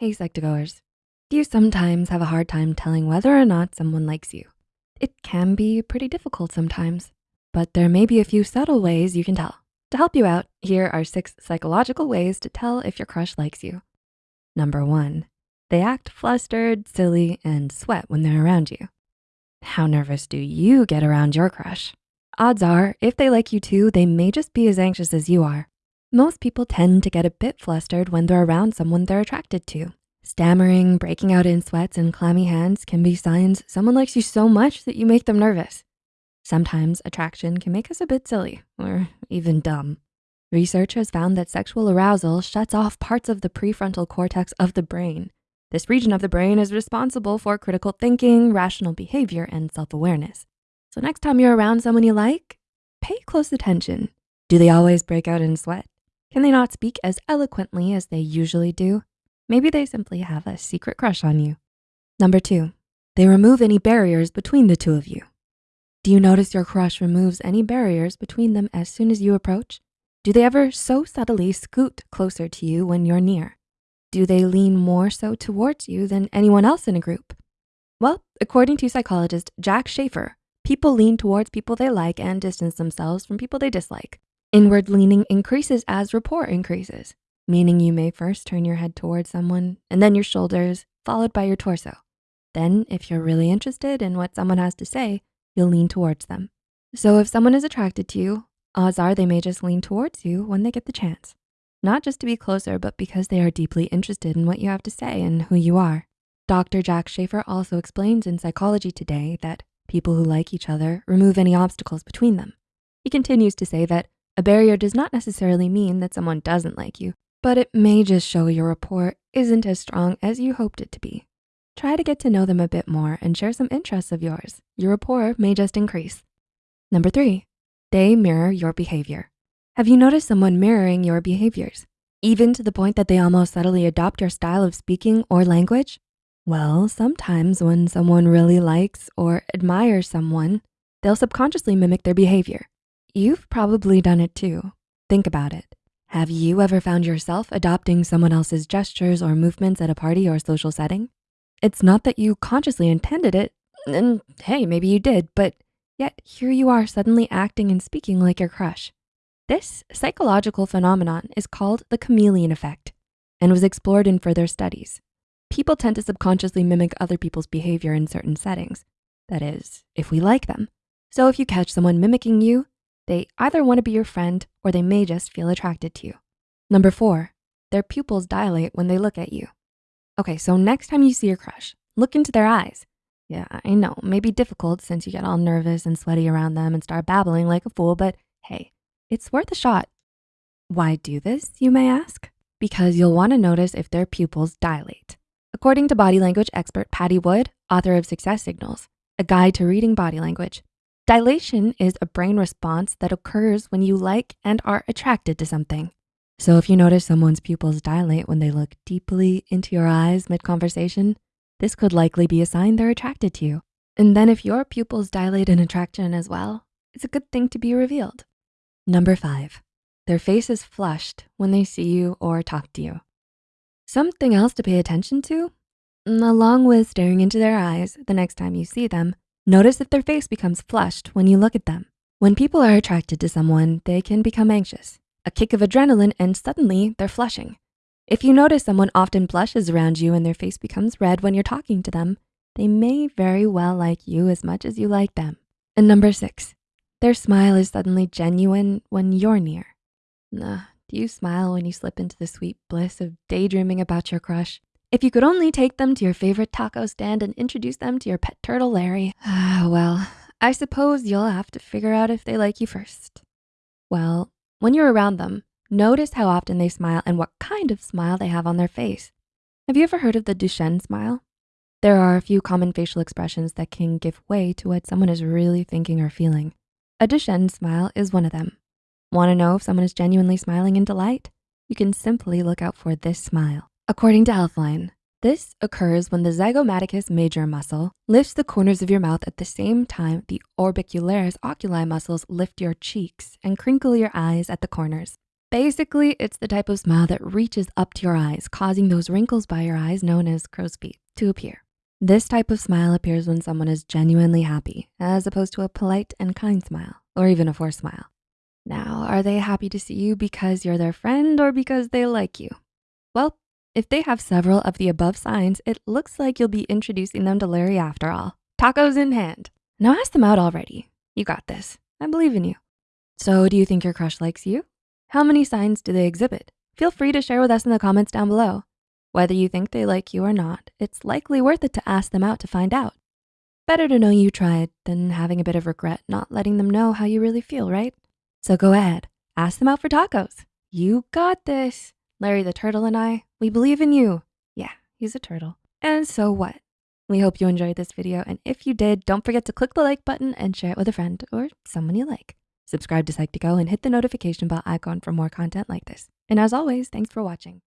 Hey, Psych2Goers. Do you sometimes have a hard time telling whether or not someone likes you? It can be pretty difficult sometimes, but there may be a few subtle ways you can tell. To help you out, here are six psychological ways to tell if your crush likes you. Number one, they act flustered, silly, and sweat when they're around you. How nervous do you get around your crush? Odds are, if they like you too, they may just be as anxious as you are. Most people tend to get a bit flustered when they're around someone they're attracted to. Stammering, breaking out in sweats, and clammy hands can be signs someone likes you so much that you make them nervous. Sometimes attraction can make us a bit silly or even dumb. Research has found that sexual arousal shuts off parts of the prefrontal cortex of the brain. This region of the brain is responsible for critical thinking, rational behavior, and self-awareness. So next time you're around someone you like, pay close attention. Do they always break out in sweat? Can they not speak as eloquently as they usually do? Maybe they simply have a secret crush on you. Number two, they remove any barriers between the two of you. Do you notice your crush removes any barriers between them as soon as you approach? Do they ever so subtly scoot closer to you when you're near? Do they lean more so towards you than anyone else in a group? Well, according to psychologist Jack Schafer, people lean towards people they like and distance themselves from people they dislike. Inward leaning increases as rapport increases, meaning you may first turn your head towards someone and then your shoulders, followed by your torso. Then if you're really interested in what someone has to say, you'll lean towards them. So if someone is attracted to you, odds are they may just lean towards you when they get the chance. Not just to be closer, but because they are deeply interested in what you have to say and who you are. Dr. Jack Schafer also explains in Psychology Today that people who like each other remove any obstacles between them. He continues to say that a barrier does not necessarily mean that someone doesn't like you, but it may just show your rapport isn't as strong as you hoped it to be. Try to get to know them a bit more and share some interests of yours. Your rapport may just increase. Number three, they mirror your behavior. Have you noticed someone mirroring your behaviors? Even to the point that they almost subtly adopt your style of speaking or language? Well, sometimes when someone really likes or admires someone, they'll subconsciously mimic their behavior. You've probably done it too. Think about it. Have you ever found yourself adopting someone else's gestures or movements at a party or social setting? It's not that you consciously intended it, and hey, maybe you did, but yet here you are suddenly acting and speaking like your crush. This psychological phenomenon is called the chameleon effect and was explored in further studies. People tend to subconsciously mimic other people's behavior in certain settings. That is, if we like them. So if you catch someone mimicking you, they either wanna be your friend or they may just feel attracted to you. Number four, their pupils dilate when they look at you. Okay, so next time you see your crush, look into their eyes. Yeah, I know, may be difficult since you get all nervous and sweaty around them and start babbling like a fool, but hey, it's worth a shot. Why do this, you may ask? Because you'll wanna notice if their pupils dilate. According to body language expert Patty Wood, author of Success Signals, a guide to reading body language, Dilation is a brain response that occurs when you like and are attracted to something. So if you notice someone's pupils dilate when they look deeply into your eyes mid-conversation, this could likely be a sign they're attracted to you. And then if your pupils dilate in attraction as well, it's a good thing to be revealed. Number five, their face is flushed when they see you or talk to you. Something else to pay attention to, along with staring into their eyes the next time you see them, Notice if their face becomes flushed when you look at them. When people are attracted to someone, they can become anxious. A kick of adrenaline and suddenly they're flushing. If you notice someone often blushes around you and their face becomes red when you're talking to them, they may very well like you as much as you like them. And number six, their smile is suddenly genuine when you're near. Nah, do you smile when you slip into the sweet bliss of daydreaming about your crush? If you could only take them to your favorite taco stand and introduce them to your pet turtle, Larry, ah, well, I suppose you'll have to figure out if they like you first. Well, when you're around them, notice how often they smile and what kind of smile they have on their face. Have you ever heard of the Duchenne smile? There are a few common facial expressions that can give way to what someone is really thinking or feeling. A Duchenne smile is one of them. Wanna know if someone is genuinely smiling in delight? You can simply look out for this smile. According to Healthline, this occurs when the zygomaticus major muscle lifts the corners of your mouth at the same time the orbicularis oculi muscles lift your cheeks and crinkle your eyes at the corners. Basically, it's the type of smile that reaches up to your eyes, causing those wrinkles by your eyes known as crow's feet to appear. This type of smile appears when someone is genuinely happy, as opposed to a polite and kind smile, or even a forced smile. Now, are they happy to see you because you're their friend or because they like you? If they have several of the above signs, it looks like you'll be introducing them to Larry after all, tacos in hand. Now ask them out already. You got this, I believe in you. So do you think your crush likes you? How many signs do they exhibit? Feel free to share with us in the comments down below. Whether you think they like you or not, it's likely worth it to ask them out to find out. Better to know you tried than having a bit of regret not letting them know how you really feel, right? So go ahead, ask them out for tacos. You got this. Larry the Turtle and I, we believe in you. Yeah, he's a turtle. And so what? We hope you enjoyed this video. And if you did, don't forget to click the like button and share it with a friend or someone you like. Subscribe to Psych2Go and hit the notification bell icon for more content like this. And as always, thanks for watching.